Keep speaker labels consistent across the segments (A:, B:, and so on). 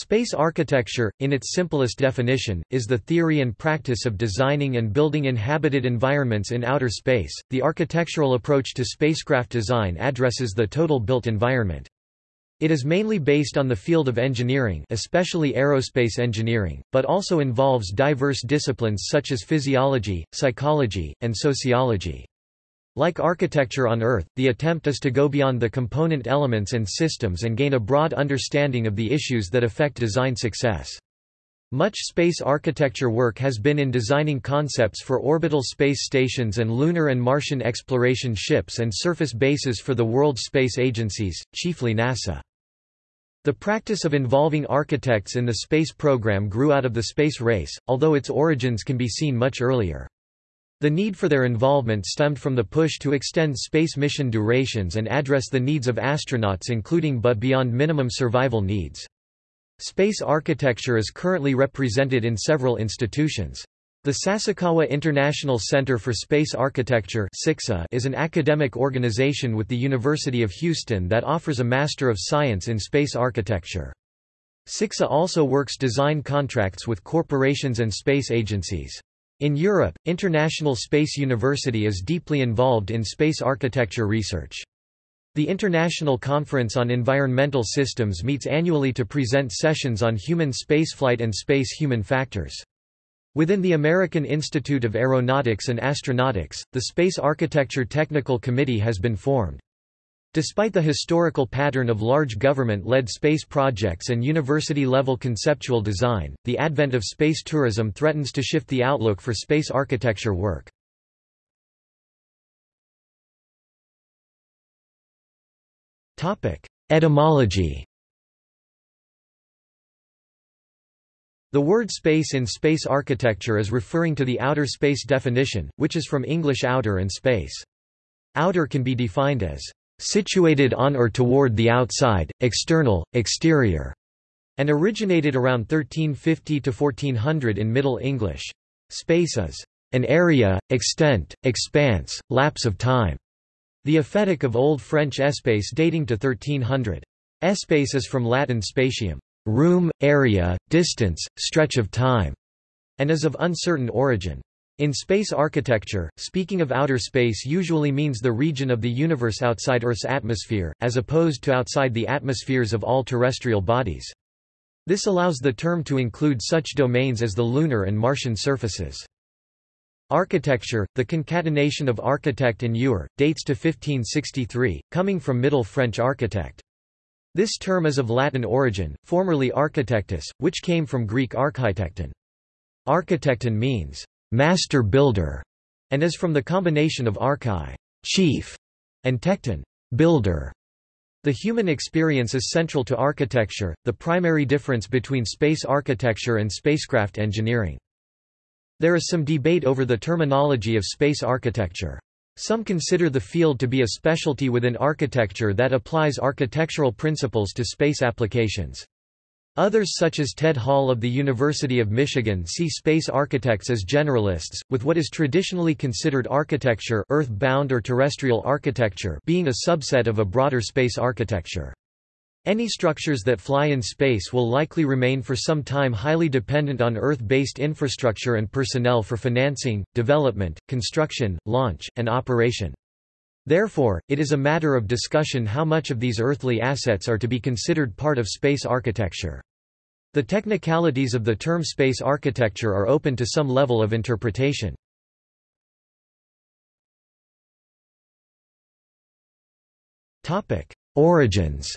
A: Space architecture, in its simplest definition, is the theory and practice of designing and building inhabited environments in outer space. The architectural approach to spacecraft design addresses the total built environment. It is mainly based on the field of engineering, especially aerospace engineering, but also involves diverse disciplines such as physiology, psychology, and sociology. Like architecture on Earth, the attempt is to go beyond the component elements and systems and gain a broad understanding of the issues that affect design success. Much space architecture work has been in designing concepts for orbital space stations and lunar and Martian exploration ships and surface bases for the world space agencies, chiefly NASA. The practice of involving architects in the space program grew out of the space race, although its origins can be seen much earlier. The need for their involvement stemmed from the push to extend space mission durations and address the needs of astronauts including but beyond minimum survival needs. Space architecture is currently represented in several institutions. The Sasakawa International Center for Space Architecture is an academic organization with the University of Houston that offers a Master of Science in Space Architecture. SICSA also works design contracts with corporations and space agencies. In Europe, International Space University is deeply involved in space architecture research. The International Conference on Environmental Systems meets annually to present sessions on human spaceflight and space-human factors. Within the American Institute of Aeronautics and Astronautics, the Space Architecture Technical Committee has been formed. Despite the historical pattern of large government-led space projects and university-level conceptual design, the advent of space tourism threatens to shift the outlook for space architecture work. Etymology The word space in space architecture is referring to the outer space definition, which is from English outer and space. Outer can be defined as situated on or toward the outside, external, exterior, and originated around 1350 to 1400 in Middle English. Space is an area, extent, expanse, lapse of time. The aphetic of Old French espace dating to 1300. Espace is from Latin spatium, room, area, distance, stretch of time, and is of uncertain origin. In space architecture, speaking of outer space usually means the region of the universe outside Earth's atmosphere, as opposed to outside the atmospheres of all terrestrial bodies. This allows the term to include such domains as the lunar and Martian surfaces. Architecture, the concatenation of architect and eur, dates to 1563, coming from Middle French architect. This term is of Latin origin, formerly architectus, which came from Greek architekton. Architecton means master builder, and is from the combination of archi chief, and tekton builder. The human experience is central to architecture, the primary difference between space architecture and spacecraft engineering. There is some debate over the terminology of space architecture. Some consider the field to be a specialty within architecture that applies architectural principles to space applications. Others such as Ted Hall of the University of Michigan see space architects as generalists, with what is traditionally considered architecture earth-bound or terrestrial architecture being a subset of a broader space architecture. Any structures that fly in space will likely remain for some time highly dependent on Earth-based infrastructure and personnel for financing, development, construction, launch, and operation. Therefore, it is a matter of discussion how much of these earthly assets are to be considered part of space architecture. The technicalities of the term space architecture are open to some level of interpretation. Origins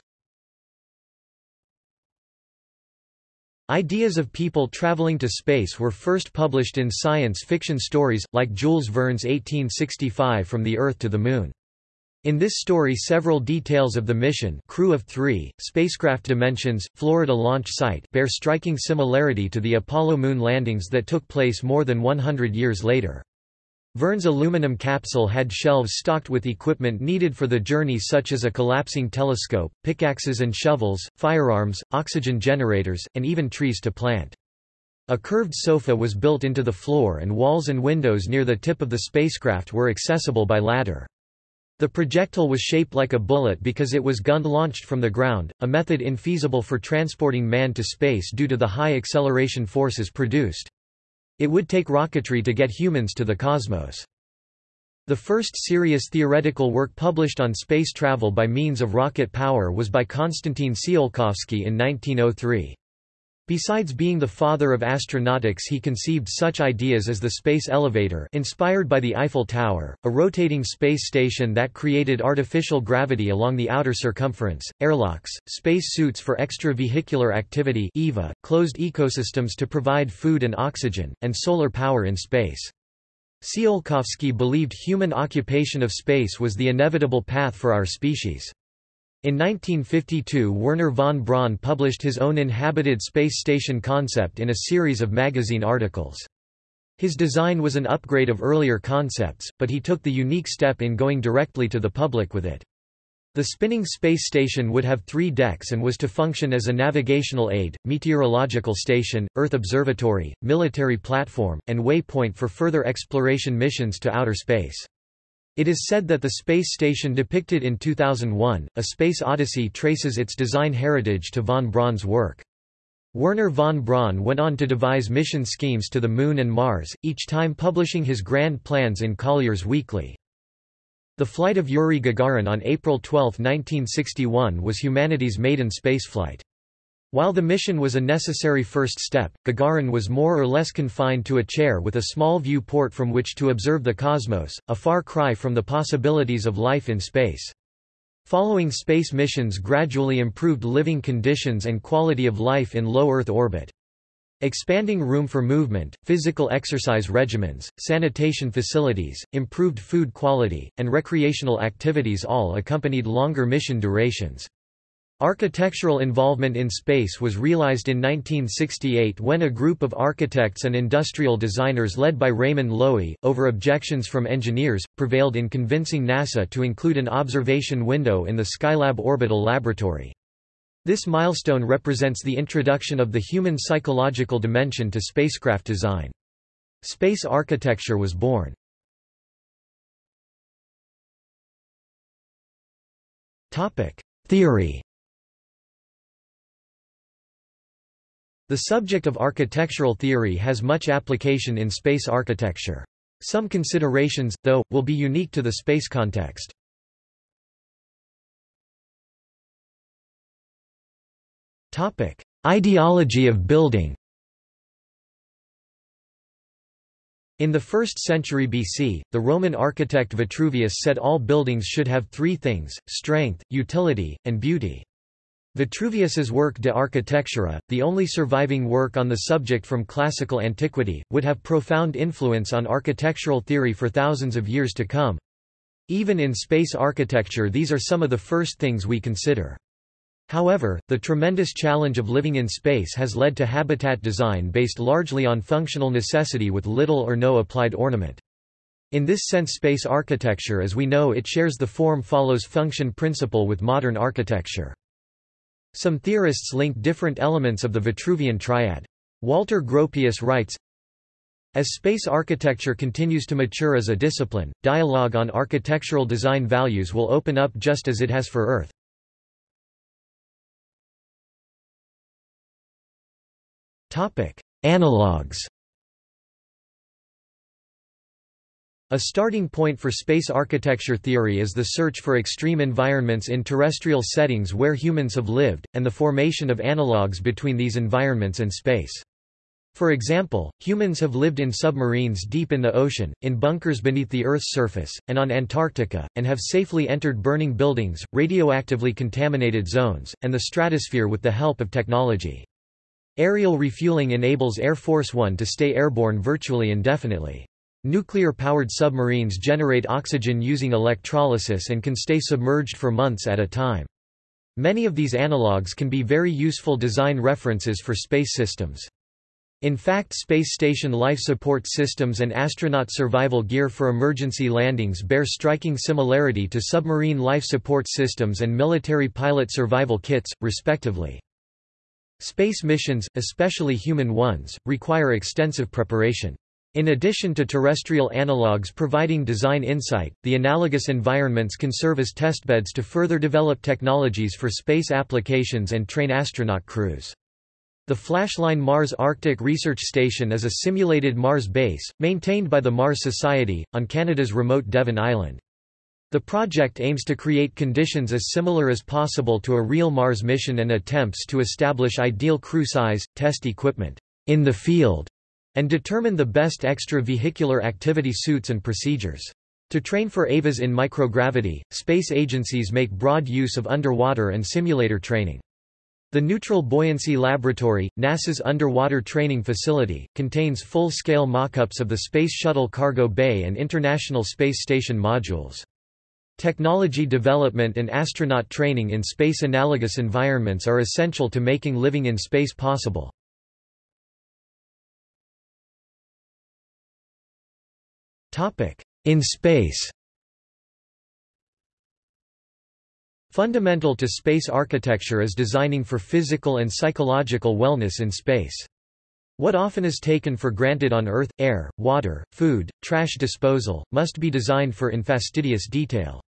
A: Ideas of people traveling to space were first published in science fiction stories, like Jules Verne's 1865 From the Earth to the Moon. In this story several details of the mission crew of three, spacecraft dimensions, Florida launch site bear striking similarity to the Apollo moon landings that took place more than 100 years later. Verne's aluminum capsule had shelves stocked with equipment needed for the journey such as a collapsing telescope, pickaxes and shovels, firearms, oxygen generators, and even trees to plant. A curved sofa was built into the floor and walls and windows near the tip of the spacecraft were accessible by ladder. The projectile was shaped like a bullet because it was gun-launched from the ground, a method infeasible for transporting man to space due to the high acceleration forces produced. It would take rocketry to get humans to the cosmos. The first serious theoretical work published on space travel by means of rocket power was by Konstantin Tsiolkovsky in 1903. Besides being the father of astronautics he conceived such ideas as the space elevator inspired by the Eiffel Tower, a rotating space station that created artificial gravity along the outer circumference, airlocks, space suits for extravehicular activity EVA, closed ecosystems to provide food and oxygen, and solar power in space. Tsiolkovsky believed human occupation of space was the inevitable path for our species. In 1952 Wernher von Braun published his own inhabited space station concept in a series of magazine articles. His design was an upgrade of earlier concepts, but he took the unique step in going directly to the public with it. The spinning space station would have three decks and was to function as a navigational aid, meteorological station, Earth observatory, military platform, and waypoint for further exploration missions to outer space. It is said that the space station depicted in 2001, A Space Odyssey traces its design heritage to von Braun's work. Wernher von Braun went on to devise mission schemes to the Moon and Mars, each time publishing his grand plans in Collier's Weekly. The flight of Yuri Gagarin on April 12, 1961 was humanity's maiden spaceflight. While the mission was a necessary first step, Gagarin was more or less confined to a chair with a small view port from which to observe the cosmos, a far cry from the possibilities of life in space. Following space missions gradually improved living conditions and quality of life in low Earth orbit. Expanding room for movement, physical exercise regimens, sanitation facilities, improved food quality, and recreational activities all accompanied longer mission durations. Architectural involvement in space was realized in 1968 when a group of architects and industrial designers led by Raymond Loewy, over objections from engineers, prevailed in convincing NASA to include an observation window in the Skylab orbital laboratory. This milestone represents the introduction of the human psychological dimension to spacecraft design. Space architecture was born. Theory The subject of architectural theory has much application in space architecture. Some considerations, though, will be unique to the space context. Topic: Ideology of building In the 1st century BC, the Roman architect Vitruvius said all buildings should have three things, strength, utility, and beauty. Vitruvius's work De Architectura, the only surviving work on the subject from classical antiquity, would have profound influence on architectural theory for thousands of years to come. Even in space architecture these are some of the first things we consider. However, the tremendous challenge of living in space has led to habitat design based largely on functional necessity with little or no applied ornament. In this sense space architecture as we know it shares the form follows function principle with modern architecture. Some theorists link different elements of the Vitruvian triad. Walter Gropius writes, as space architecture continues to mature as a discipline, dialogue on architectural design values will open up just as it has for Earth. Analogues A starting point for space architecture theory is the search for extreme environments in terrestrial settings where humans have lived, and the formation of analogues between these environments and space. For example, humans have lived in submarines deep in the ocean, in bunkers beneath the Earth's surface, and on Antarctica, and have safely entered burning buildings, radioactively contaminated zones, and the stratosphere with the help of technology. Aerial refueling enables Air Force One to stay airborne virtually indefinitely. Nuclear-powered submarines generate oxygen using electrolysis and can stay submerged for months at a time. Many of these analogues can be very useful design references for space systems. In fact space station life support systems and astronaut survival gear for emergency landings bear striking similarity to submarine life support systems and military pilot survival kits, respectively. Space missions, especially human ones, require extensive preparation. In addition to terrestrial analogues providing design insight, the analogous environments can serve as testbeds to further develop technologies for space applications and train astronaut crews. The Flashline Mars Arctic Research Station is a simulated Mars base, maintained by the Mars Society, on Canada's remote Devon Island. The project aims to create conditions as similar as possible to a real Mars mission and attempts to establish ideal crew size, test equipment in the field, and determine the best extravehicular activity suits and procedures. To train for EVAs in microgravity, space agencies make broad use of underwater and simulator training. The Neutral Buoyancy Laboratory, NASA's underwater training facility, contains full-scale mock-ups of the Space Shuttle cargo bay and International Space Station modules. Technology development and astronaut training in space-analogous environments are essential to making living in space possible. In space Fundamental to space architecture is designing for physical and psychological wellness in space. What often is taken for granted on Earth, air, water, food, trash disposal, must be designed for in fastidious detail.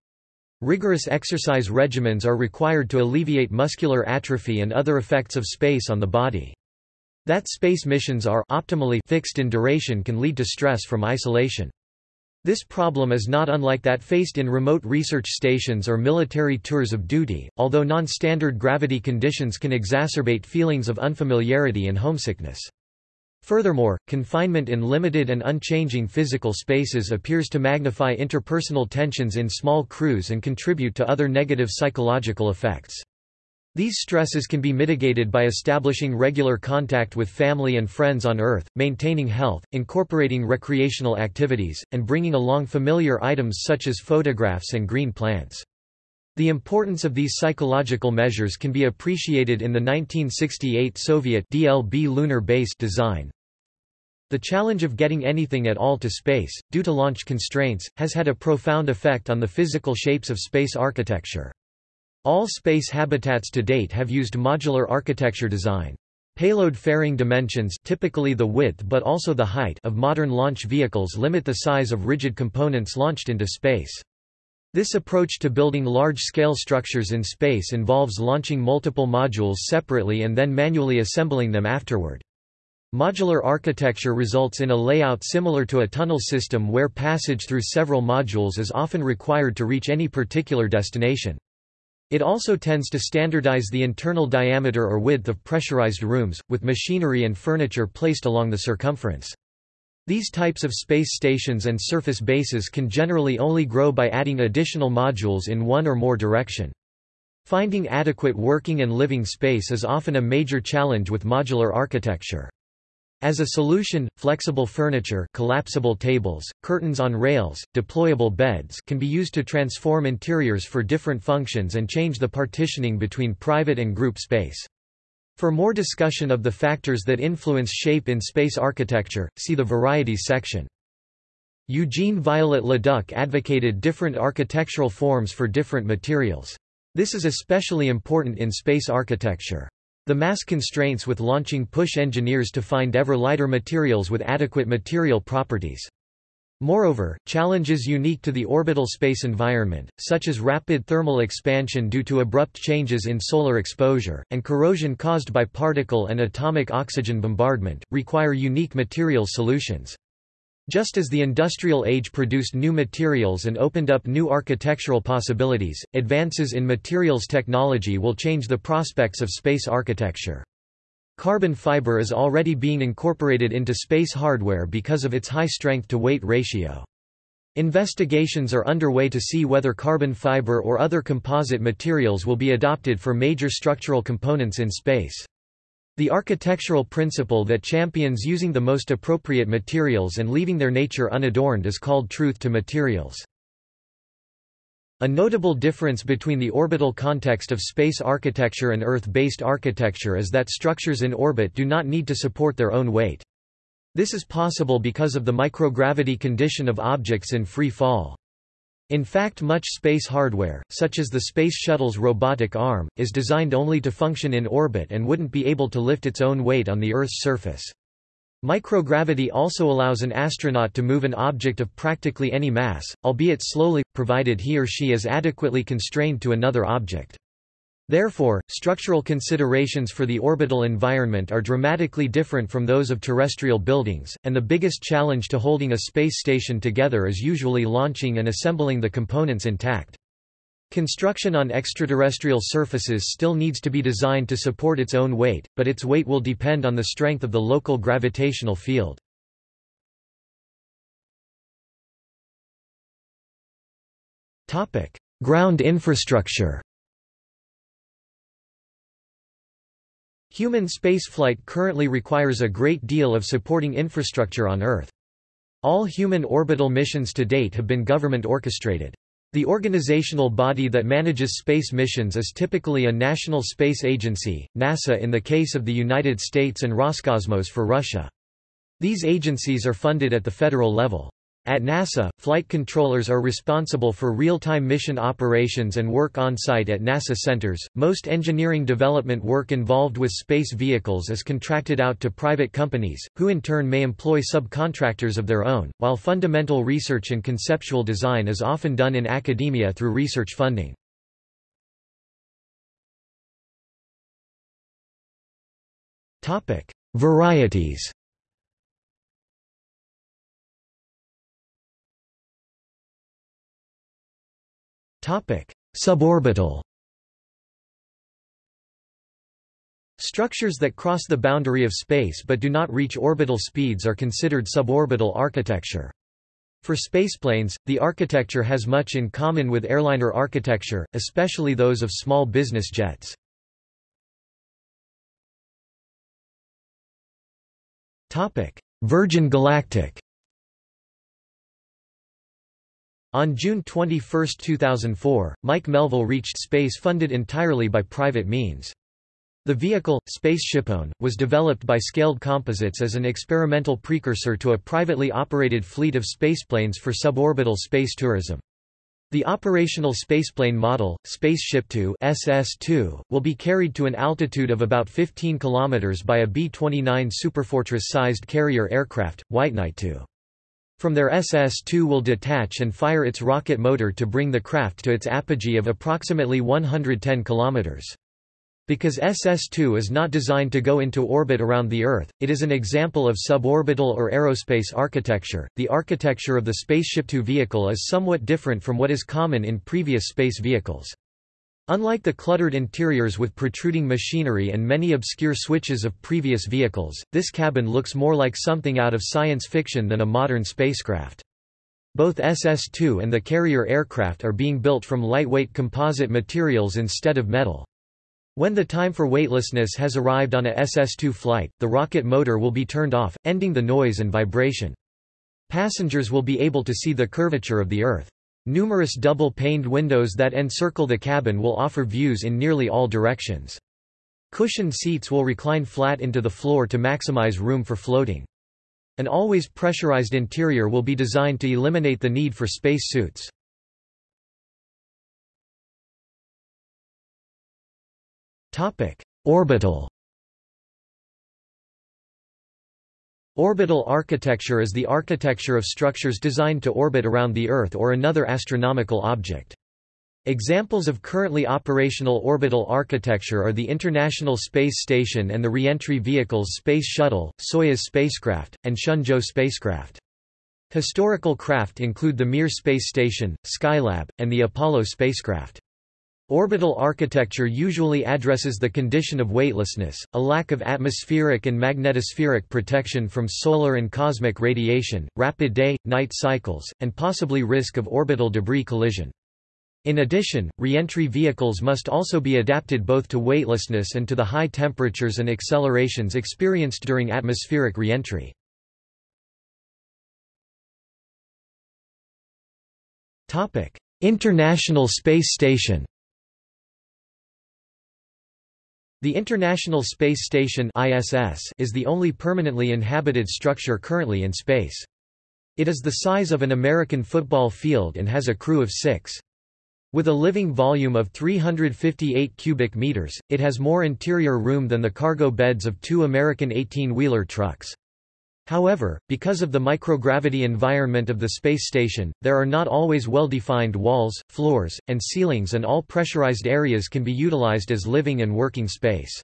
A: Rigorous exercise regimens are required to alleviate muscular atrophy and other effects of space on the body. That space missions are optimally fixed in duration can lead to stress from isolation. This problem is not unlike that faced in remote research stations or military tours of duty, although non-standard gravity conditions can exacerbate feelings of unfamiliarity and homesickness. Furthermore, confinement in limited and unchanging physical spaces appears to magnify interpersonal tensions in small crews and contribute to other negative psychological effects. These stresses can be mitigated by establishing regular contact with family and friends on Earth, maintaining health, incorporating recreational activities, and bringing along familiar items such as photographs and green plants. The importance of these psychological measures can be appreciated in the 1968 Soviet DLB lunar base design. The challenge of getting anything at all to space, due to launch constraints, has had a profound effect on the physical shapes of space architecture. All space habitats to date have used modular architecture design. Payload fairing dimensions typically the width but also the height of modern launch vehicles limit the size of rigid components launched into space. This approach to building large-scale structures in space involves launching multiple modules separately and then manually assembling them afterward. Modular architecture results in a layout similar to a tunnel system where passage through several modules is often required to reach any particular destination. It also tends to standardize the internal diameter or width of pressurized rooms, with machinery and furniture placed along the circumference. These types of space stations and surface bases can generally only grow by adding additional modules in one or more direction. Finding adequate working and living space is often a major challenge with modular architecture. As a solution, flexible furniture collapsible tables, curtains on rails, deployable beds can be used to transform interiors for different functions and change the partitioning between private and group space. For more discussion of the factors that influence shape in space architecture, see the Varieties section. Eugene Viollet-le-Duc advocated different architectural forms for different materials. This is especially important in space architecture. The mass constraints with launching push engineers to find ever lighter materials with adequate material properties. Moreover, challenges unique to the orbital space environment, such as rapid thermal expansion due to abrupt changes in solar exposure, and corrosion caused by particle and atomic oxygen bombardment, require unique material solutions. Just as the industrial age produced new materials and opened up new architectural possibilities, advances in materials technology will change the prospects of space architecture. Carbon fiber is already being incorporated into space hardware because of its high strength-to-weight ratio. Investigations are underway to see whether carbon fiber or other composite materials will be adopted for major structural components in space. The architectural principle that champions using the most appropriate materials and leaving their nature unadorned is called truth to materials. A notable difference between the orbital context of space architecture and Earth-based architecture is that structures in orbit do not need to support their own weight. This is possible because of the microgravity condition of objects in free fall. In fact much space hardware, such as the Space Shuttle's robotic arm, is designed only to function in orbit and wouldn't be able to lift its own weight on the Earth's surface. Microgravity also allows an astronaut to move an object of practically any mass, albeit slowly, provided he or she is adequately constrained to another object. Therefore, structural considerations for the orbital environment are dramatically different from those of terrestrial buildings, and the biggest challenge to holding a space station together is usually launching and assembling the components intact. Construction on extraterrestrial surfaces still needs to be designed to support its own weight, but its weight will depend on the strength of the local gravitational field. Ground infrastructure Human spaceflight currently requires a great deal of supporting infrastructure on Earth. All human orbital missions to date have been government orchestrated. The organizational body that manages space missions is typically a national space agency, NASA in the case of the United States and Roscosmos for Russia. These agencies are funded at the federal level. At NASA, flight controllers are responsible for real-time mission operations and work on-site at NASA centers. Most engineering development work involved with space vehicles is contracted out to private companies, who in turn may employ subcontractors of their own, while fundamental research and conceptual design is often done in academia through research funding. Topic: Varieties Suborbital Structures that cross the boundary of space but do not reach orbital speeds are considered suborbital architecture. For spaceplanes, the architecture has much in common with airliner architecture, especially those of small business jets. Virgin Galactic On June 21, 2004, Mike Melvill reached space funded entirely by private means. The vehicle, SpaceShipOne, was developed by Scaled Composites as an experimental precursor to a privately operated fleet of spaceplanes for suborbital space tourism. The operational spaceplane model, SpaceShipTwo SS2, will be carried to an altitude of about 15 km by a B-29 Superfortress-sized carrier aircraft, White Knight 2. From their SS-2 will detach and fire its rocket motor to bring the craft to its apogee of approximately 110 km. Because SS-2 is not designed to go into orbit around the Earth, it is an example of suborbital or aerospace architecture. The architecture of the SpaceShipTwo vehicle is somewhat different from what is common in previous space vehicles. Unlike the cluttered interiors with protruding machinery and many obscure switches of previous vehicles, this cabin looks more like something out of science fiction than a modern spacecraft. Both SS-2 and the carrier aircraft are being built from lightweight composite materials instead of metal. When the time for weightlessness has arrived on a SS-2 flight, the rocket motor will be turned off, ending the noise and vibration. Passengers will be able to see the curvature of the Earth. Numerous double-paned windows that encircle the cabin will offer views in nearly all directions. Cushioned seats will recline flat into the floor to maximize room for floating. An always pressurized interior will be designed to eliminate the need for space suits. Orbital Orbital architecture is the architecture of structures designed to orbit around the Earth or another astronomical object. Examples of currently operational orbital architecture are the International Space Station and the reentry vehicles Space Shuttle, Soyuz spacecraft, and Shenzhou spacecraft. Historical craft include the Mir space station, Skylab, and the Apollo spacecraft. Orbital architecture usually addresses the condition of weightlessness, a lack of atmospheric and magnetospheric protection from solar and cosmic radiation, rapid day-night cycles, and possibly risk of orbital debris collision. In addition, reentry vehicles must also be adapted both to weightlessness and to the high temperatures and accelerations experienced during atmospheric reentry. International Space Station The International Space Station ISS is the only permanently inhabited structure currently in space. It is the size of an American football field and has a crew of six. With a living volume of 358 cubic meters, it has more interior room than the cargo beds of two American 18-wheeler trucks. However, because of the microgravity environment of the space station, there are not always well-defined walls, floors, and ceilings and all pressurized areas can be utilized as living and working space.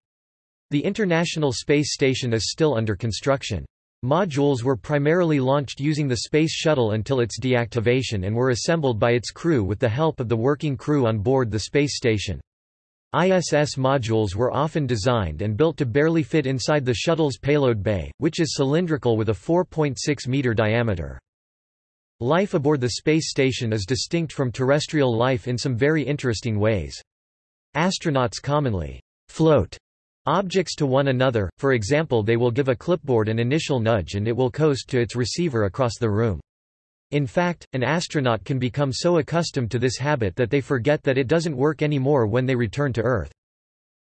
A: The International Space Station is still under construction. Modules were primarily launched using the Space Shuttle until its deactivation and were assembled by its crew with the help of the working crew on board the space station. ISS modules were often designed and built to barely fit inside the shuttle's payload bay, which is cylindrical with a 4.6-meter diameter. Life aboard the space station is distinct from terrestrial life in some very interesting ways. Astronauts commonly float objects to one another, for example they will give a clipboard an initial nudge and it will coast to its receiver across the room. In fact, an astronaut can become so accustomed to this habit that they forget that it doesn't work anymore when they return to Earth.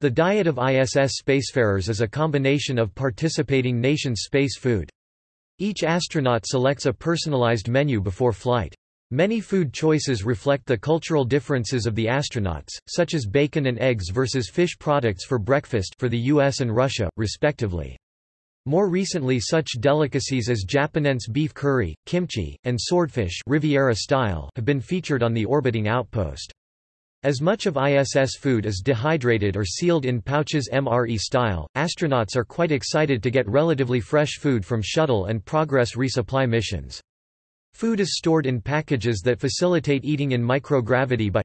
A: The diet of ISS spacefarers is a combination of participating nations' space food. Each astronaut selects a personalized menu before flight. Many food choices reflect the cultural differences of the astronauts, such as bacon and eggs versus fish products for breakfast for the US and Russia, respectively. More recently such delicacies as Japanese beef curry, kimchi, and swordfish Riviera style have been featured on the orbiting outpost. As much of ISS food is dehydrated or sealed in pouches MRE style, astronauts are quite excited to get relatively fresh food from shuttle and Progress resupply missions. Food is stored in packages that facilitate eating in microgravity by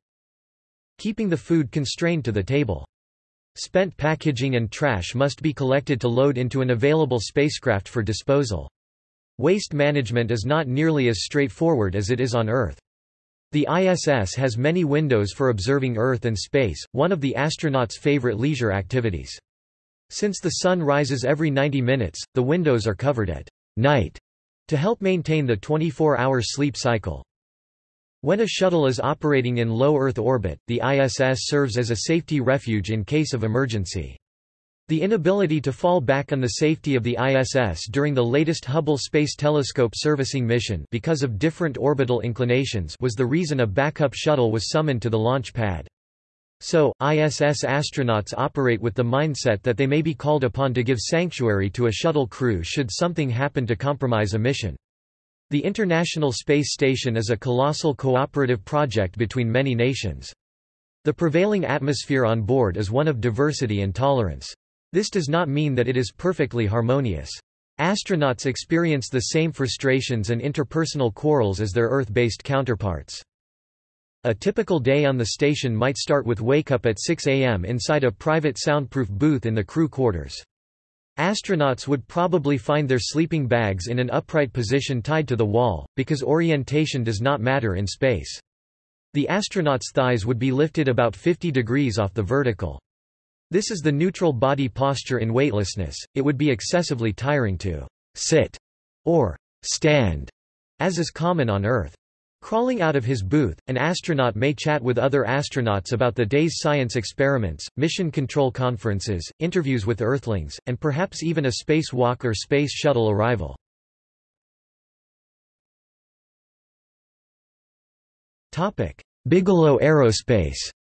A: keeping the food constrained to the table. Spent packaging and trash must be collected to load into an available spacecraft for disposal. Waste management is not nearly as straightforward as it is on Earth. The ISS has many windows for observing Earth and space, one of the astronauts' favorite leisure activities. Since the sun rises every 90 minutes, the windows are covered at night to help maintain the 24-hour sleep cycle. When a shuttle is operating in low Earth orbit, the ISS serves as a safety refuge in case of emergency. The inability to fall back on the safety of the ISS during the latest Hubble Space Telescope servicing mission because of different orbital inclinations was the reason a backup shuttle was summoned to the launch pad. So, ISS astronauts operate with the mindset that they may be called upon to give sanctuary to a shuttle crew should something happen to compromise a mission. The International Space Station is a colossal cooperative project between many nations. The prevailing atmosphere on board is one of diversity and tolerance. This does not mean that it is perfectly harmonious. Astronauts experience the same frustrations and interpersonal quarrels as their Earth-based counterparts. A typical day on the station might start with wake-up at 6 a.m. inside a private soundproof booth in the crew quarters. Astronauts would probably find their sleeping bags in an upright position tied to the wall, because orientation does not matter in space. The astronaut's thighs would be lifted about 50 degrees off the vertical. This is the neutral body posture in weightlessness, it would be excessively tiring to sit or stand, as is common on Earth. Crawling out of his booth, an astronaut may chat with other astronauts about the day's science experiments, mission control conferences, interviews with Earthlings, and perhaps even a spacewalk or space shuttle arrival. Bigelow Aerospace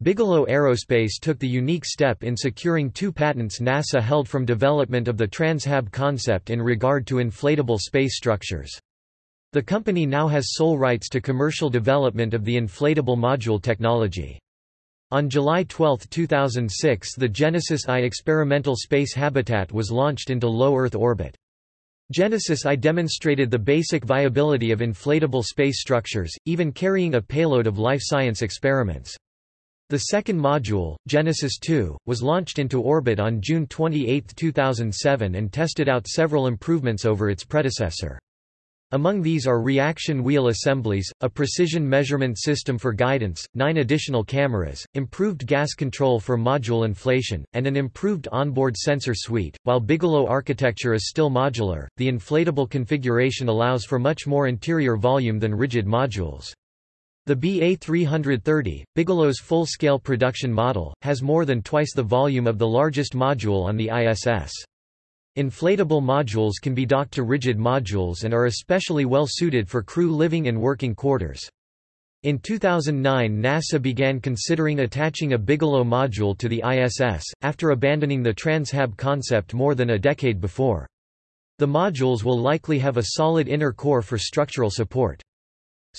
A: Bigelow Aerospace took the unique step in securing two patents NASA held from development of the TransHab concept in regard to inflatable space structures. The company now has sole rights to commercial development of the inflatable module technology. On July 12, 2006 the Genesis I experimental space habitat was launched into low Earth orbit. Genesis I demonstrated the basic viability of inflatable space structures, even carrying a payload of life science experiments. The second module, Genesis 2, was launched into orbit on June 28, 2007 and tested out several improvements over its predecessor. Among these are reaction wheel assemblies, a precision measurement system for guidance, nine additional cameras, improved gas control for module inflation, and an improved onboard sensor suite. While Bigelow architecture is still modular, the inflatable configuration allows for much more interior volume than rigid modules. The BA330, Bigelow's full-scale production model, has more than twice the volume of the largest module on the ISS. Inflatable modules can be docked to rigid modules and are especially well suited for crew living and working quarters. In 2009 NASA began considering attaching a Bigelow module to the ISS, after abandoning the TransHab concept more than a decade before. The modules will likely have a solid inner core for structural support.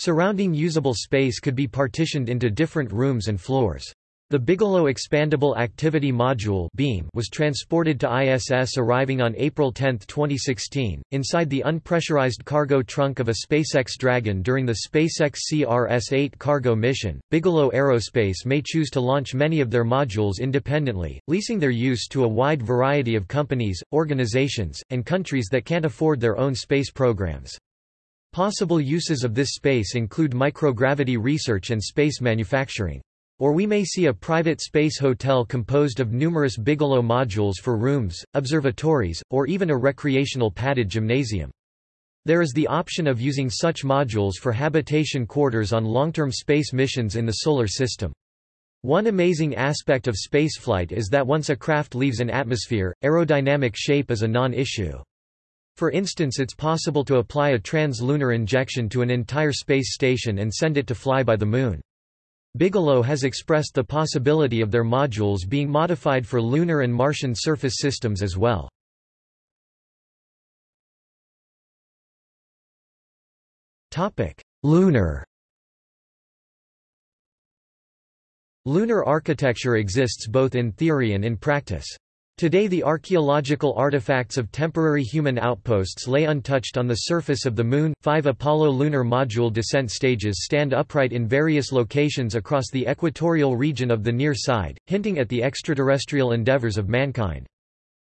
A: Surrounding usable space could be partitioned into different rooms and floors. The Bigelow Expandable Activity Module (BEAM) was transported to ISS arriving on April 10, 2016, inside the unpressurized cargo trunk of a SpaceX Dragon during the SpaceX CRS-8 cargo mission. Bigelow Aerospace may choose to launch many of their modules independently, leasing their use to a wide variety of companies, organizations, and countries that can't afford their own space programs. Possible uses of this space include microgravity research and space manufacturing. Or we may see a private space hotel composed of numerous Bigelow modules for rooms, observatories, or even a recreational padded gymnasium. There is the option of using such modules for habitation quarters on long-term space missions in the Solar System. One amazing aspect of spaceflight is that once a craft leaves an atmosphere, aerodynamic shape is a non-issue. For instance it's possible to apply a trans-lunar injection to an entire space station and send it to fly by the Moon. Bigelow has expressed the possibility of their modules being modified for lunar and Martian surface systems as well. Lunar Lunar architecture exists both in theory and in practice. Today the archaeological artifacts of temporary human outposts lay untouched on the surface of the Moon. Five Apollo lunar module descent stages stand upright in various locations across the equatorial region of the near side, hinting at the extraterrestrial endeavors of mankind.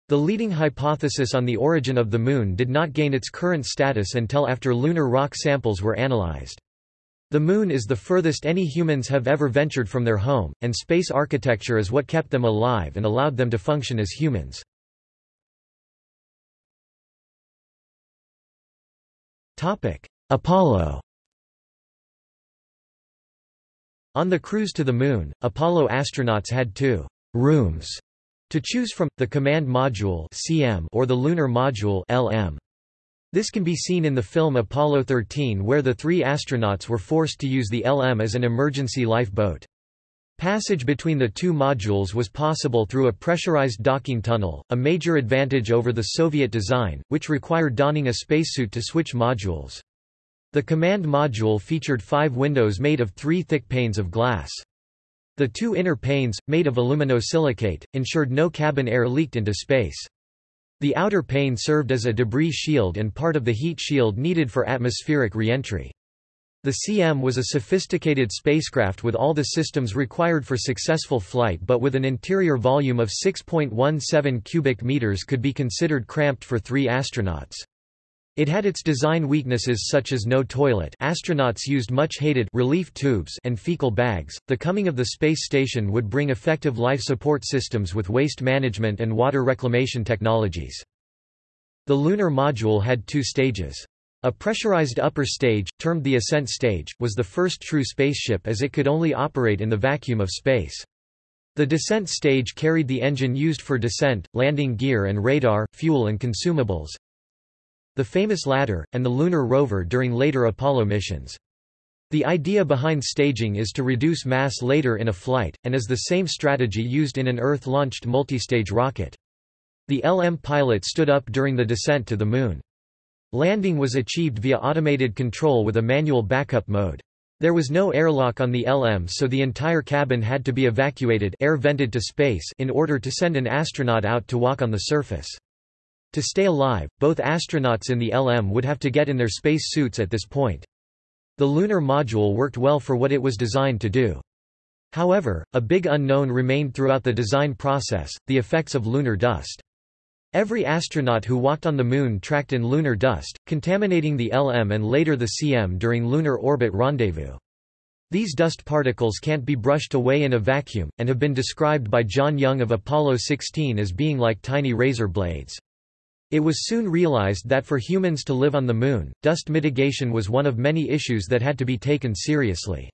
A: The leading hypothesis on the origin of the Moon did not gain its current status until after lunar rock samples were analyzed. The Moon is the furthest any humans have ever ventured from their home, and space architecture is what kept them alive and allowed them to function as humans. Apollo On the cruise to the Moon, Apollo astronauts had two «rooms» to choose from, the Command Module or the Lunar Module LM. This can be seen in the film Apollo 13 where the three astronauts were forced to use the LM as an emergency lifeboat. Passage between the two modules was possible through a pressurized docking tunnel, a major advantage over the Soviet design, which required donning a spacesuit to switch modules. The command module featured five windows made of three thick panes of glass. The two inner panes, made of aluminosilicate, ensured no cabin air leaked into space. The outer pane served as a debris shield and part of the heat shield needed for atmospheric reentry. The CM was a sophisticated spacecraft with all the systems required for successful flight but with an interior volume of 6.17 cubic meters could be considered cramped for three astronauts. It had its design weaknesses such as no toilet astronauts used much hated relief tubes and fecal bags. The coming of the space station would bring effective life support systems with waste management and water reclamation technologies. The lunar module had two stages. A pressurized upper stage, termed the ascent stage, was the first true spaceship as it could only operate in the vacuum of space. The descent stage carried the engine used for descent, landing gear and radar, fuel and consumables, the famous ladder, and the lunar rover during later Apollo missions. The idea behind staging is to reduce mass later in a flight, and is the same strategy used in an Earth-launched multistage rocket. The LM pilot stood up during the descent to the Moon. Landing was achieved via automated control with a manual backup mode. There was no airlock on the LM so the entire cabin had to be evacuated air vented to space in order to send an astronaut out to walk on the surface. To stay alive, both astronauts in the LM would have to get in their space suits at this point. The lunar module worked well for what it was designed to do. However, a big unknown remained throughout the design process, the effects of lunar dust. Every astronaut who walked on the Moon tracked in lunar dust, contaminating the LM and later the CM during lunar orbit rendezvous. These dust particles can't be brushed away in a vacuum, and have been described by John Young of Apollo 16 as being like tiny razor blades. It was soon realized that for humans to live on the Moon, dust mitigation was one of many issues that had to be taken seriously.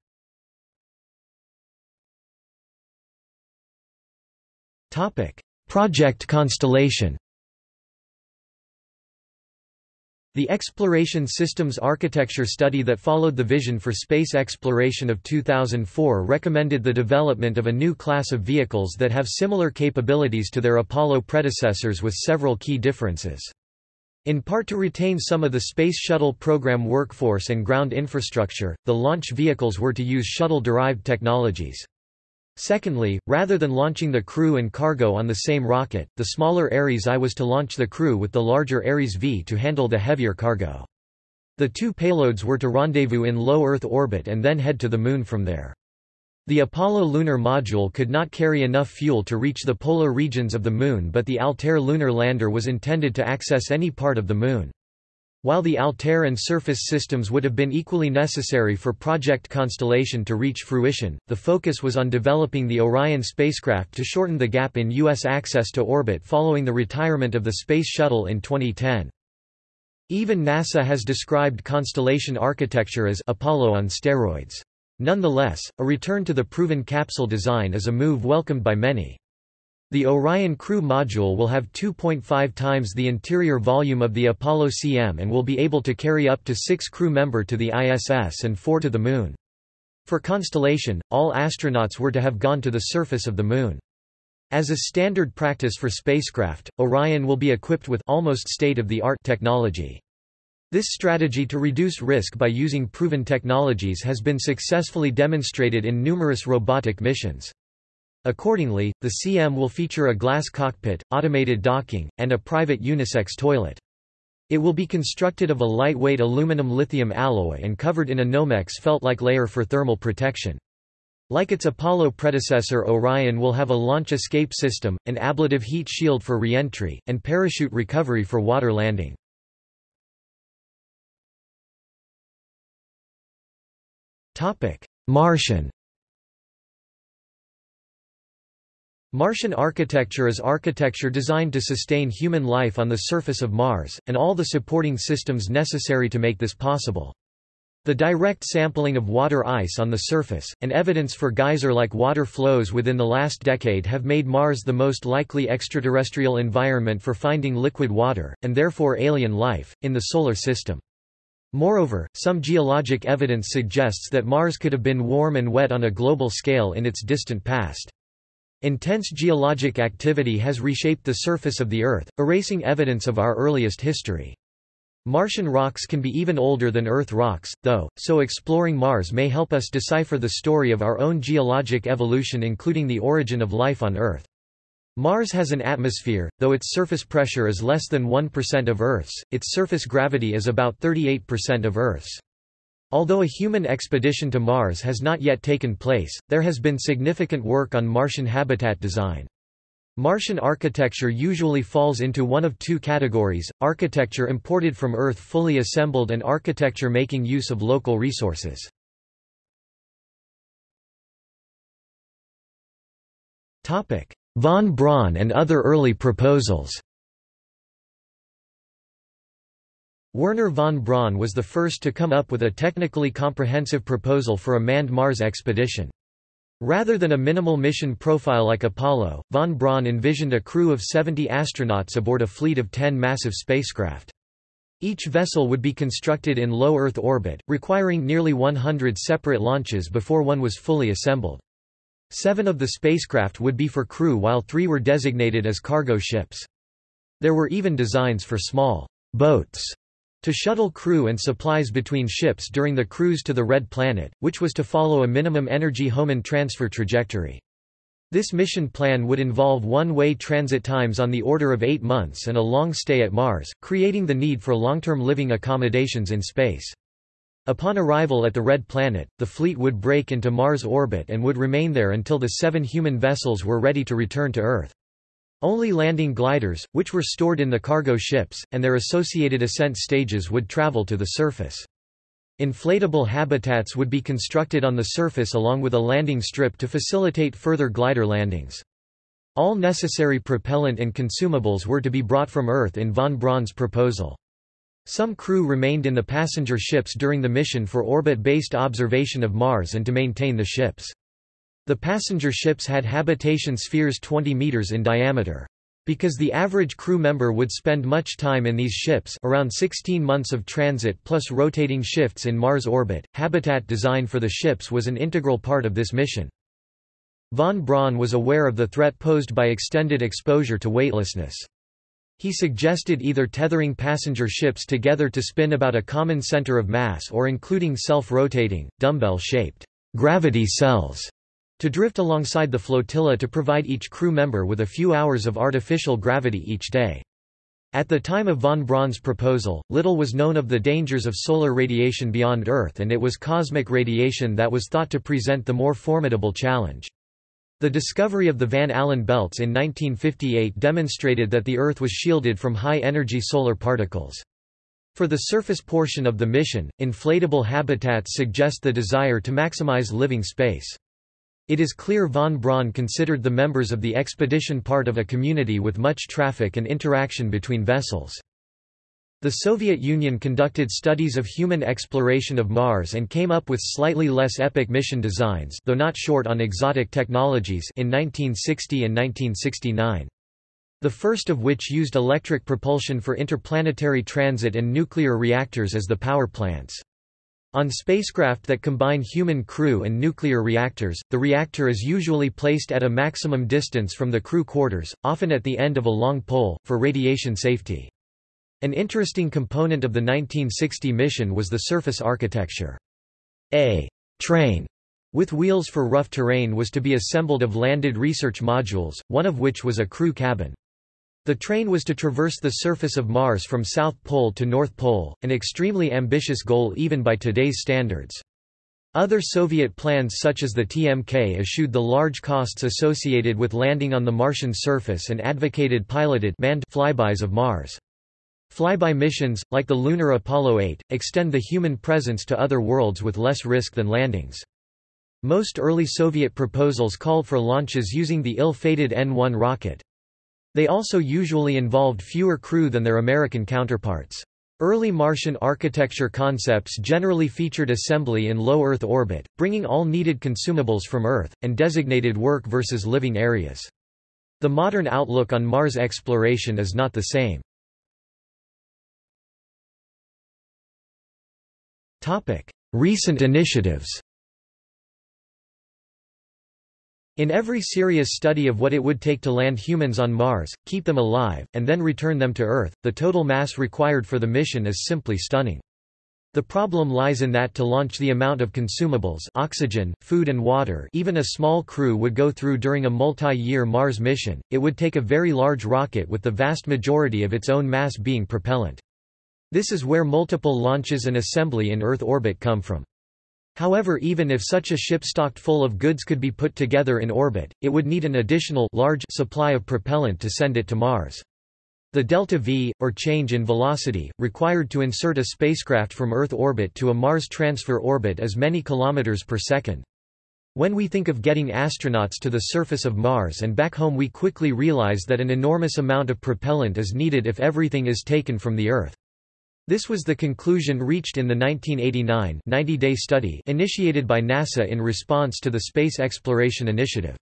A: Project Constellation The Exploration Systems Architecture study that followed the Vision for Space Exploration of 2004 recommended the development of a new class of vehicles that have similar capabilities to their Apollo predecessors with several key differences. In part to retain some of the Space Shuttle program workforce and ground infrastructure, the launch vehicles were to use shuttle-derived technologies. Secondly, rather than launching the crew and cargo on the same rocket, the smaller Ares I was to launch the crew with the larger Ares V to handle the heavier cargo. The two payloads were to rendezvous in low Earth orbit and then head to the Moon from there. The Apollo lunar module could not carry enough fuel to reach the polar regions of the Moon but the Altair lunar lander was intended to access any part of the Moon. While the Altair and Surface systems would have been equally necessary for Project Constellation to reach fruition, the focus was on developing the Orion spacecraft to shorten the gap in U.S. access to orbit following the retirement of the Space Shuttle in 2010. Even NASA has described Constellation architecture as Apollo on steroids. Nonetheless, a return to the proven capsule design is a move welcomed by many. The Orion Crew Module will have 2.5 times the interior volume of the Apollo CM and will be able to carry up to six crew member to the ISS and four to the Moon. For Constellation, all astronauts were to have gone to the surface of the Moon. As a standard practice for spacecraft, Orion will be equipped with almost state-of-the-art technology. This strategy to reduce risk by using proven technologies has been successfully demonstrated in numerous robotic missions. Accordingly, the CM will feature a glass cockpit, automated docking, and a private unisex toilet. It will be constructed of a lightweight aluminum-lithium alloy and covered in a Nomex felt-like layer for thermal protection. Like its Apollo predecessor Orion will have a launch escape system, an ablative heat shield for re-entry, and parachute recovery for water landing. Martian Martian architecture is architecture designed to sustain human life on the surface of Mars, and all the supporting systems necessary to make this possible. The direct sampling of water ice on the surface, and evidence for geyser-like water flows within the last decade have made Mars the most likely extraterrestrial environment for finding liquid water, and therefore alien life, in the Solar System. Moreover, some geologic evidence suggests that Mars could have been warm and wet on a global scale in its distant past. Intense geologic activity has reshaped the surface of the Earth, erasing evidence of our earliest history. Martian rocks can be even older than Earth rocks, though, so exploring Mars may help us decipher the story of our own geologic evolution including the origin of life on Earth. Mars has an atmosphere, though its surface pressure is less than 1% of Earth's, its surface gravity is about 38% of Earth's. Although a human expedition to Mars has not yet taken place, there has been significant work on Martian habitat design. Martian architecture usually falls into one of two categories, architecture imported from Earth fully assembled and architecture making use of local resources. Von Braun and other early proposals Wernher von Braun was the first to come up with a technically comprehensive proposal for a manned Mars expedition. Rather than a minimal mission profile like Apollo, von Braun envisioned a crew of 70 astronauts aboard a fleet of 10 massive spacecraft. Each vessel would be constructed in low Earth orbit, requiring nearly 100 separate launches before one was fully assembled. Seven of the spacecraft would be for crew while three were designated as cargo ships. There were even designs for small boats to shuttle crew and supplies between ships during the cruise to the Red Planet, which was to follow a minimum energy Hohmann transfer trajectory. This mission plan would involve one-way transit times on the order of eight months and a long stay at Mars, creating the need for long-term living accommodations in space. Upon arrival at the Red Planet, the fleet would brake into Mars orbit and would remain there until the seven human vessels were ready to return to Earth. Only landing gliders, which were stored in the cargo ships, and their associated ascent stages would travel to the surface. Inflatable habitats would be constructed on the surface along with a landing strip to facilitate further glider landings. All necessary propellant and consumables were to be brought from Earth in von Braun's proposal. Some crew remained in the passenger ships during the mission for orbit-based observation of Mars and to maintain the ships. The passenger ships had habitation spheres 20 meters in diameter. Because the average crew member would spend much time in these ships around 16 months of transit plus rotating shifts in Mars orbit, habitat design for the ships was an integral part of this mission. Von Braun was aware of the threat posed by extended exposure to weightlessness. He suggested either tethering passenger ships together to spin about a common center of mass or including self-rotating, dumbbell-shaped gravity cells to drift alongside the flotilla to provide each crew member with a few hours of artificial gravity each day. At the time of von Braun's proposal, little was known of the dangers of solar radiation beyond Earth and it was cosmic radiation that was thought to present the more formidable challenge. The discovery of the Van Allen belts in 1958 demonstrated that the Earth was shielded from high-energy solar particles. For the surface portion of the mission, inflatable habitats suggest the desire to maximize living space. It is clear von Braun considered the members of the expedition part of a community with much traffic and interaction between vessels. The Soviet Union conducted studies of human exploration of Mars and came up with slightly less epic mission designs though not short on exotic technologies in 1960 and 1969. The first of which used electric propulsion for interplanetary transit and nuclear reactors as the power plants. On spacecraft that combine human crew and nuclear reactors, the reactor is usually placed at a maximum distance from the crew quarters, often at the end of a long pole, for radiation safety. An interesting component of the 1960 mission was the surface architecture. A train with wheels for rough terrain was to be assembled of landed research modules, one of which was a crew cabin. The train was to traverse the surface of Mars from South Pole to North Pole, an extremely ambitious goal even by today's standards. Other Soviet plans such as the TMK eschewed the large costs associated with landing on the Martian surface and advocated piloted manned flybys of Mars. Flyby missions, like the lunar Apollo 8, extend the human presence to other worlds with less risk than landings. Most early Soviet proposals called for launches using the ill-fated N-1 rocket. They also usually involved fewer crew than their American counterparts. Early Martian architecture concepts generally featured assembly in low Earth orbit, bringing all needed consumables from Earth, and designated work versus living areas. The modern outlook on Mars exploration is not the same. Recent initiatives In every serious study of what it would take to land humans on Mars, keep them alive, and then return them to Earth, the total mass required for the mission is simply stunning. The problem lies in that to launch the amount of consumables oxygen, food and water even a small crew would go through during a multi-year Mars mission, it would take a very large rocket with the vast majority of its own mass being propellant. This is where multiple launches and assembly in Earth orbit come from. However even if such a ship stocked full of goods could be put together in orbit, it would need an additional large supply of propellant to send it to Mars. The delta V, or change in velocity, required to insert a spacecraft from Earth orbit to a Mars transfer orbit is many kilometers per second. When we think of getting astronauts to the surface of Mars and back home we quickly realize that an enormous amount of propellant is needed if everything is taken from the Earth. This was the conclusion reached in the 1989 90-day study initiated by NASA in response to the Space Exploration Initiative.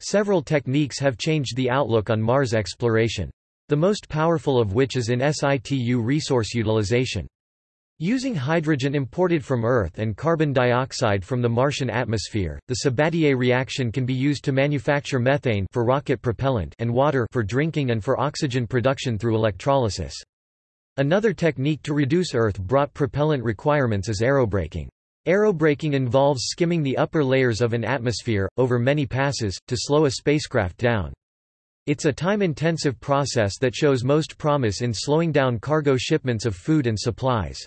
A: Several techniques have changed the outlook on Mars exploration. The most powerful of which is in situ resource utilization. Using hydrogen imported from Earth and carbon dioxide from the Martian atmosphere, the Sabatier reaction can be used to manufacture methane for rocket propellant and water for drinking and for oxygen production through electrolysis. Another technique to reduce Earth-brought propellant requirements is aerobraking. Aerobraking involves skimming the upper layers of an atmosphere, over many passes, to slow a spacecraft down. It's a time-intensive process that shows most promise in slowing down cargo shipments of food and supplies.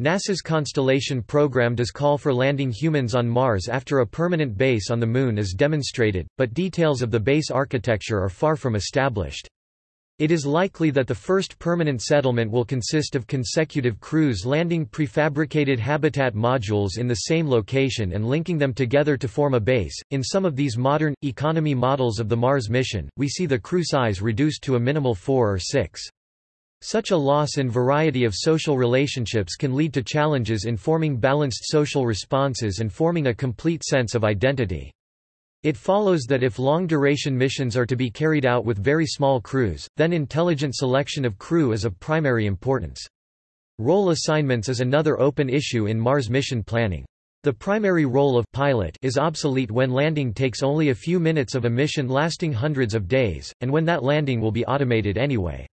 A: NASA's Constellation program does call for landing humans on Mars after a permanent base on the Moon is demonstrated, but details of the base architecture are far from established. It is likely that the first permanent settlement will consist of consecutive crews landing prefabricated habitat modules in the same location and linking them together to form a base. In some of these modern, economy models of the Mars mission, we see the crew size reduced to a minimal four or six. Such a loss in variety of social relationships can lead to challenges in forming balanced social responses and forming a complete sense of identity. It follows that if long-duration missions are to be carried out with very small crews, then intelligent selection of crew is of primary importance. Role assignments is another open issue in Mars mission planning. The primary role of pilot is obsolete when landing takes only a few minutes of a mission lasting hundreds of days, and when that landing will be automated anyway.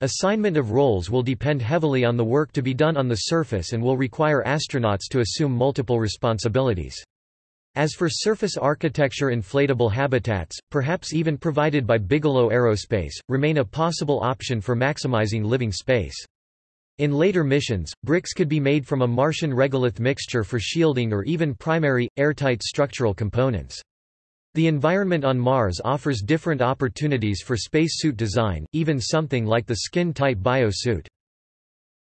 A: Assignment of roles will depend heavily on the work to be done on the surface and will require astronauts to assume multiple responsibilities. As for surface architecture inflatable habitats, perhaps even provided by Bigelow Aerospace, remain a possible option for maximizing living space. In later missions, bricks could be made from a Martian regolith mixture for shielding or even primary, airtight structural components. The environment on Mars offers different opportunities for spacesuit design, even something like the skin-tight biosuit.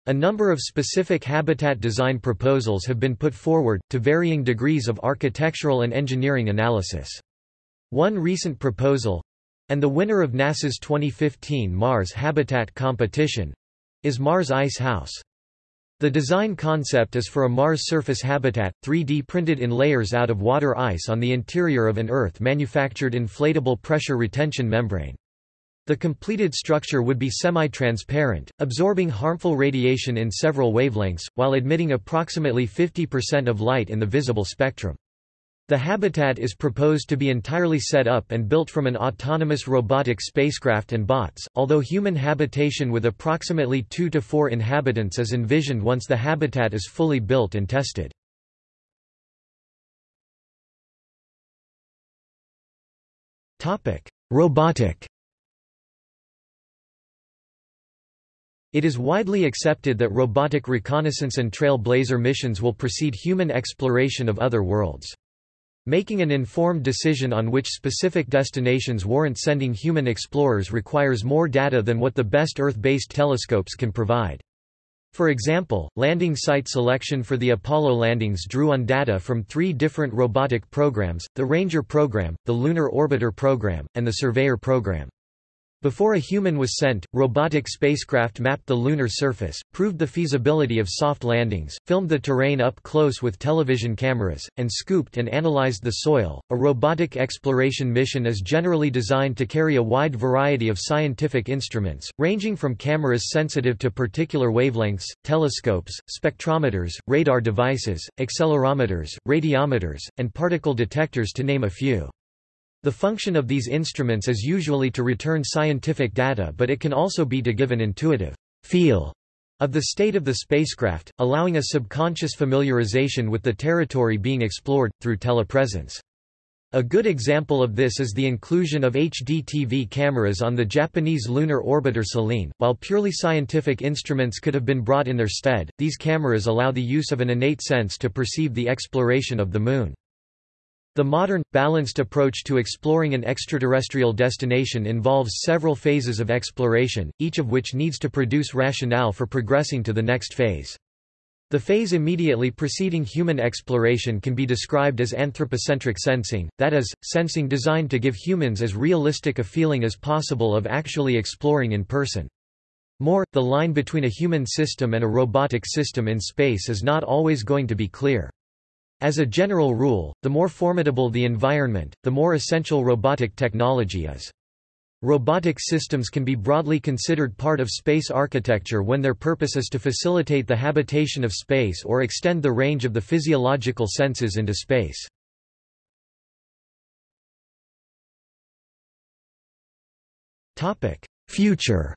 A: A number of specific habitat design proposals have been put forward, to varying degrees of architectural and engineering analysis. One recent proposal—and the winner of NASA's 2015 Mars Habitat Competition—is Mars Ice House. The design concept is for a Mars surface habitat, 3D printed in layers out of water ice on the interior of an Earth-manufactured inflatable pressure retention membrane. The completed structure would be semi-transparent, absorbing harmful radiation in several wavelengths, while admitting approximately 50% of light in the visible spectrum. The habitat is proposed to be entirely set up and built from an autonomous robotic spacecraft and bots, although human habitation with approximately 2 to 4 inhabitants is envisioned once the habitat is fully built and tested. Robotic It is widely accepted that robotic reconnaissance and trailblazer missions will precede human exploration of other worlds. Making an informed decision on which specific destinations warrant sending human explorers requires more data than what the best Earth-based telescopes can provide. For example, landing site selection for the Apollo landings drew on data from three different robotic programs, the Ranger program, the Lunar Orbiter program, and the Surveyor program. Before a human was sent, robotic spacecraft mapped the lunar surface, proved the feasibility of soft landings, filmed the terrain up close with television cameras, and scooped and analyzed the soil. A robotic exploration mission is generally designed to carry a wide variety of scientific instruments, ranging from cameras sensitive to particular wavelengths, telescopes, spectrometers, radar devices, accelerometers, radiometers, and particle detectors to name a few. The function of these instruments is usually to return scientific data but it can also be to give an intuitive feel of the state of the spacecraft, allowing a subconscious familiarization with the territory being explored, through telepresence. A good example of this is the inclusion of HDTV cameras on the Japanese lunar orbiter Selene. While purely scientific instruments could have been brought in their stead, these cameras allow the use of an innate sense to perceive the exploration of the Moon. The modern, balanced approach to exploring an extraterrestrial destination involves several phases of exploration, each of which needs to produce rationale for progressing to the next phase. The phase immediately preceding human exploration can be described as anthropocentric sensing, that is, sensing designed to give humans as realistic a feeling as possible of actually exploring in person. More, the line between a human system and a robotic system in space is not always going to be clear. As a general rule, the more formidable the environment, the more essential robotic technology is. Robotic systems can be broadly considered part of space architecture when their purpose is to facilitate the habitation of space or extend the range of the physiological senses into space. Future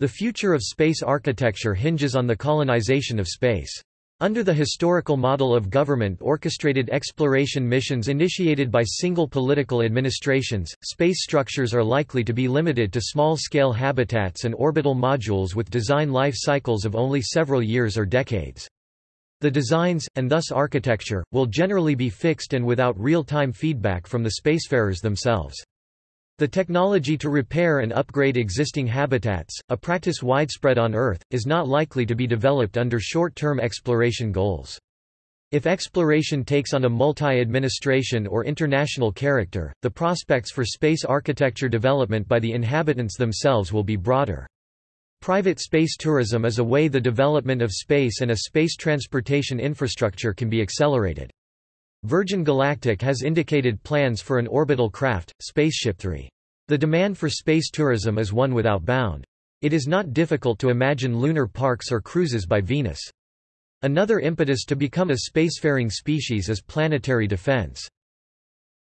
A: The future of space architecture hinges on the colonization of space. Under the historical model of government-orchestrated exploration missions initiated by single political administrations, space structures are likely to be limited to small-scale habitats and orbital modules with design life cycles of only several years or decades. The designs, and thus architecture, will generally be fixed and without real-time feedback from the spacefarers themselves. The technology to repair and upgrade existing habitats, a practice widespread on Earth, is not likely to be developed under short-term exploration goals. If exploration takes on a multi-administration or international character, the prospects for space architecture development by the inhabitants themselves will be broader. Private space tourism is a way the development of space and a space transportation infrastructure can be accelerated. Virgin Galactic has indicated plans for an orbital craft, SpaceShipThree. The demand for space tourism is one without bound. It is not difficult to imagine lunar parks or cruises by Venus. Another impetus to become a spacefaring species is planetary defense.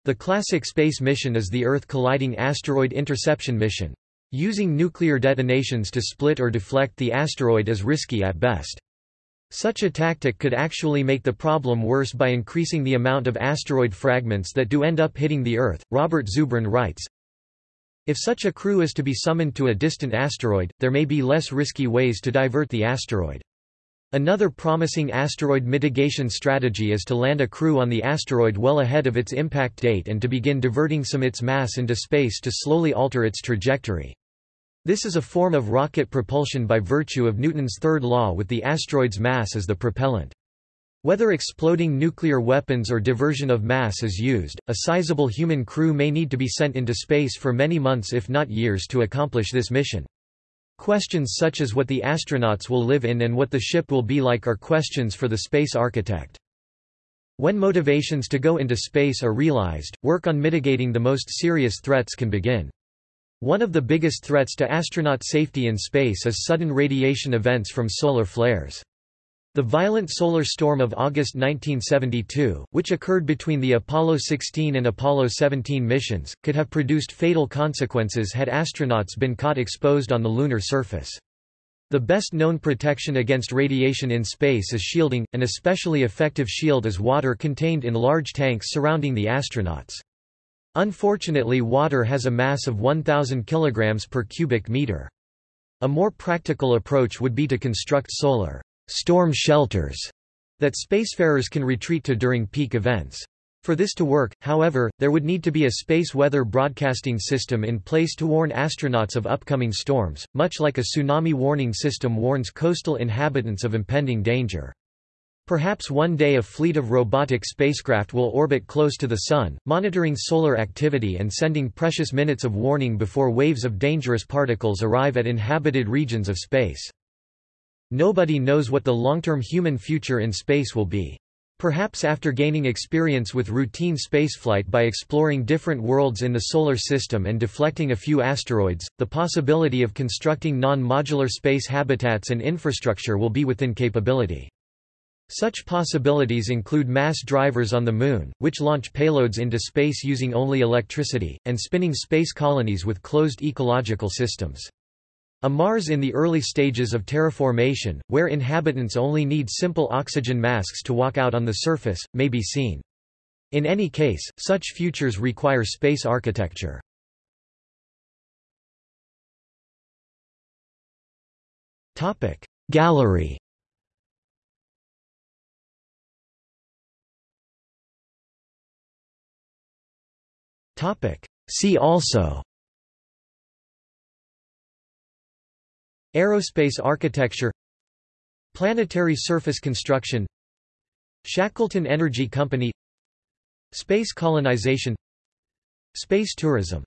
A: The classic space mission is the Earth-colliding asteroid interception mission. Using nuclear detonations to split or deflect the asteroid is risky at best. Such a tactic could actually make the problem worse by increasing the amount of asteroid fragments that do end up hitting the Earth. Robert Zubrin writes, If such a crew is to be summoned to a distant asteroid, there may be less risky ways to divert the asteroid. Another promising asteroid mitigation strategy is to land a crew on the asteroid well ahead of its impact date and to begin diverting some of its mass into space to slowly alter its trajectory. This is a form of rocket propulsion by virtue of Newton's third law with the asteroid's mass as the propellant. Whether exploding nuclear weapons or diversion of mass is used, a sizable human crew may need to be sent into space for many months if not years to accomplish this mission. Questions such as what the astronauts will live in and what the ship will be like are questions for the space architect. When motivations to go into space are realized, work on mitigating the most serious threats can begin. One of the biggest threats to astronaut safety in space is sudden radiation events from solar flares. The violent solar storm of August 1972, which occurred between the Apollo 16 and Apollo 17 missions, could have produced fatal consequences had astronauts been caught exposed on the lunar surface. The best known protection against radiation in space is shielding, an especially effective shield is water contained in large tanks surrounding the astronauts. Unfortunately water has a mass of 1,000 kg per cubic meter. A more practical approach would be to construct solar storm shelters that spacefarers can retreat to during peak events. For this to work, however, there would need to be a space weather broadcasting system in place to warn astronauts of upcoming storms, much like a tsunami warning system warns coastal inhabitants of impending danger. Perhaps one day a fleet of robotic spacecraft will orbit close to the Sun, monitoring solar activity and sending precious minutes of warning before waves of dangerous particles arrive at inhabited regions of space. Nobody knows what the long-term human future in space will be. Perhaps after gaining experience with routine spaceflight by exploring different worlds in the Solar System and deflecting a few asteroids, the possibility of constructing non-modular space habitats and infrastructure will be within capability. Such possibilities include mass drivers on the Moon, which launch payloads into space using only electricity, and spinning space colonies with closed ecological systems. A Mars in the early stages of terraformation, where inhabitants only need simple oxygen masks to walk out on the surface, may be seen. In any case, such futures require space architecture. Gallery See also Aerospace architecture Planetary surface construction Shackleton Energy Company Space colonization Space tourism